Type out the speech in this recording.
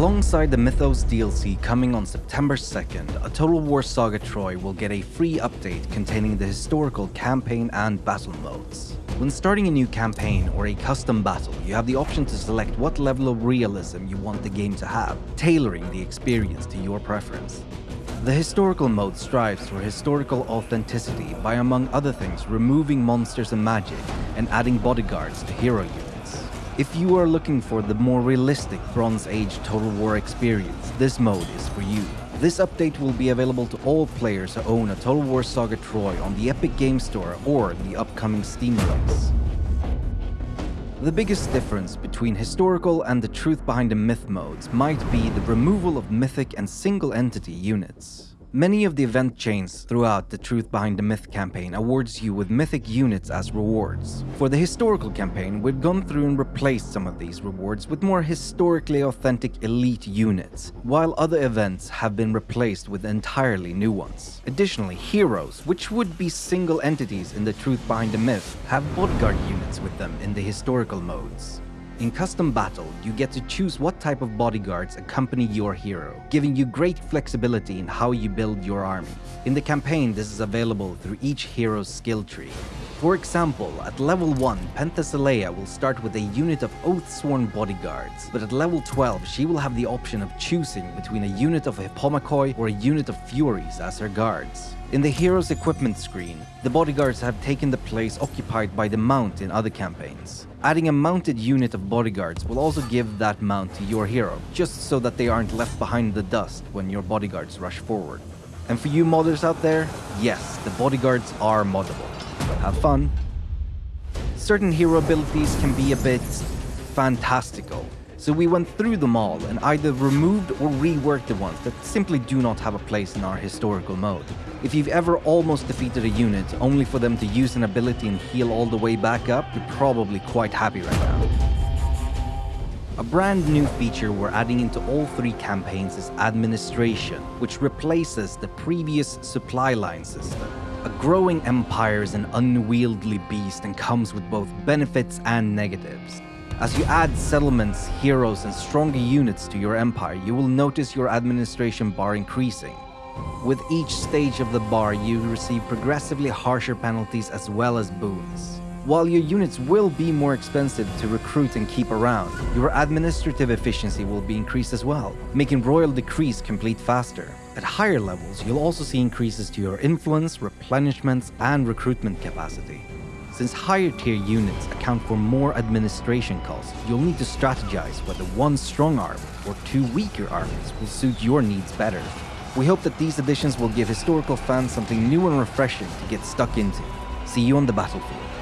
Alongside the Mythos DLC coming on September 2nd, a Total War Saga Troy will get a free update containing the historical campaign and battle modes. When starting a new campaign or a custom battle, you have the option to select what level of realism you want the game to have, tailoring the experience to your preference. The historical mode strives for historical authenticity by among other things removing monsters and magic and adding bodyguards to hero units. If you are looking for the more realistic Bronze Age Total War experience, this mode is for you. This update will be available to all players who own a Total War Saga Troy on the Epic Game Store or the upcoming Steam release. The biggest difference between historical and the truth behind the myth modes might be the removal of mythic and single entity units. Many of the event chains throughout the Truth Behind the Myth campaign awards you with mythic units as rewards. For the historical campaign, we've gone through and replaced some of these rewards with more historically authentic elite units, while other events have been replaced with entirely new ones. Additionally, heroes, which would be single entities in the Truth Behind the Myth, have bodyguard units with them in the historical modes. In Custom Battle, you get to choose what type of bodyguards accompany your hero, giving you great flexibility in how you build your army. In the campaign, this is available through each hero's skill tree. For example, at level 1, Penthesilea will start with a unit of Oathsworn bodyguards, but at level 12 she will have the option of choosing between a unit of Hippomachoi or a unit of Furies as her guards. In the hero's equipment screen, the bodyguards have taken the place occupied by the mount in other campaigns. Adding a mounted unit of bodyguards will also give that mount to your hero, just so that they aren't left behind in the dust when your bodyguards rush forward. And for you modders out there, yes, the bodyguards are moddable, have fun. Certain hero abilities can be a bit fantastical, so we went through them all and either removed or reworked the ones that simply do not have a place in our historical mode. If you've ever almost defeated a unit only for them to use an ability and heal all the way back up, you're probably quite happy right now. A brand new feature we're adding into all three campaigns is administration, which replaces the previous supply line system. A growing empire is an unwieldy beast and comes with both benefits and negatives. As you add settlements, heroes, and stronger units to your empire, you will notice your administration bar increasing. With each stage of the bar, you receive progressively harsher penalties as well as boons. While your units will be more expensive to recruit and keep around, your administrative efficiency will be increased as well, making royal decrees complete faster. At higher levels, you'll also see increases to your influence, replenishments, and recruitment capacity. Since higher tier units account for more administration costs, you'll need to strategize whether one strong army or two weaker armies will suit your needs better. We hope that these additions will give historical fans something new and refreshing to get stuck into. See you on the battlefield.